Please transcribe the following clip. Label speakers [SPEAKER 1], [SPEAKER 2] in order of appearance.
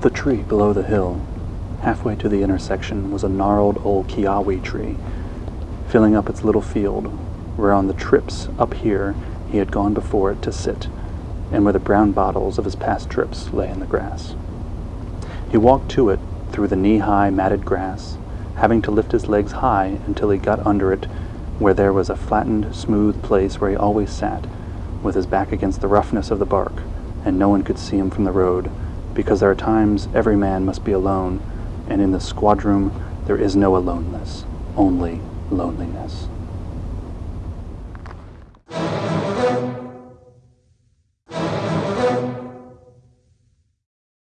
[SPEAKER 1] The tree below the hill, halfway to the intersection, was a gnarled old kiawe tree, filling up its little field, where on the trips up here he had gone before it to sit, and where the brown bottles of his past trips lay in the grass. He walked to it through the knee-high matted grass, having to lift his legs high until he got under it where there was a flattened, smooth place where he always sat, with his back against the roughness of the bark, and no one could see him from the road, because there are times every man must be alone, and in the squadroom there is no aloneness, only loneliness.